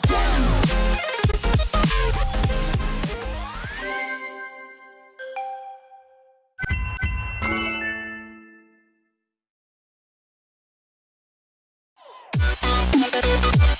go. We'll